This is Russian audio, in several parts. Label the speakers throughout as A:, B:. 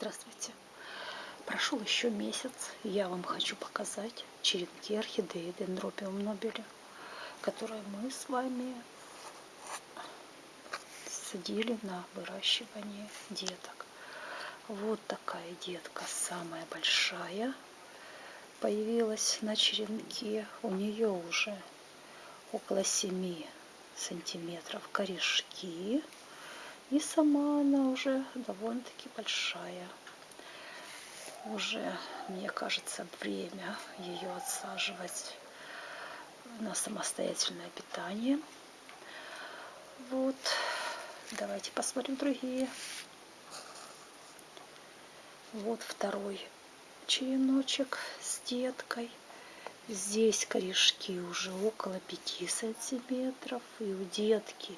A: Здравствуйте! Прошел еще месяц, и я вам хочу показать черенки орхидеи Дендропиум нобели, которые мы с вами садили на выращивание деток. Вот такая детка, самая большая, появилась на черенке. У нее уже около 7 сантиметров корешки. И сама она уже довольно-таки большая. Уже, мне кажется, время ее отсаживать на самостоятельное питание. Вот. Давайте посмотрим другие. Вот второй череночек с деткой. Здесь корешки уже около 5 сантиметров. И у детки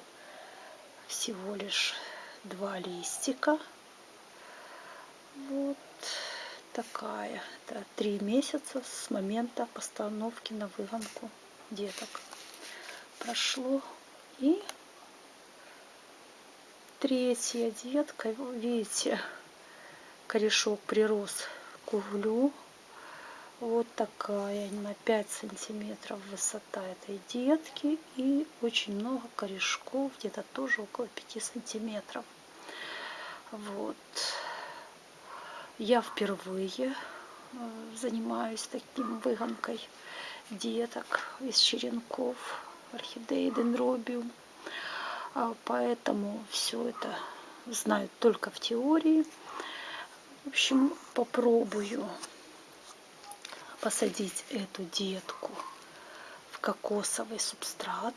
A: всего лишь два листика. Вот такая. Это три месяца с момента постановки на выгонку деток. Прошло. И третья детка. Видите, корешок прирос к углю. Вот такая, на 5 сантиметров высота этой детки и очень много корешков, где-то тоже около 5 сантиметров. Вот. Я впервые э, занимаюсь таким выгонкой деток из черенков орхидеи дендробиум. А поэтому все это знаю только в теории. В общем, попробую посадить эту детку в кокосовый субстрат.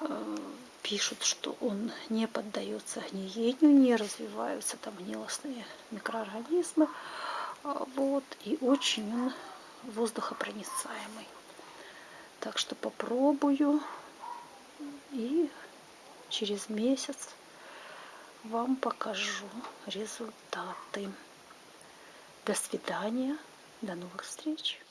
A: Э, пишут, что он не поддается гниению, не развиваются там гнилостные микроорганизмы. А, вот, и очень он воздухопроницаемый. Так что попробую и через месяц вам покажу результаты. До свидания. До новых встреч!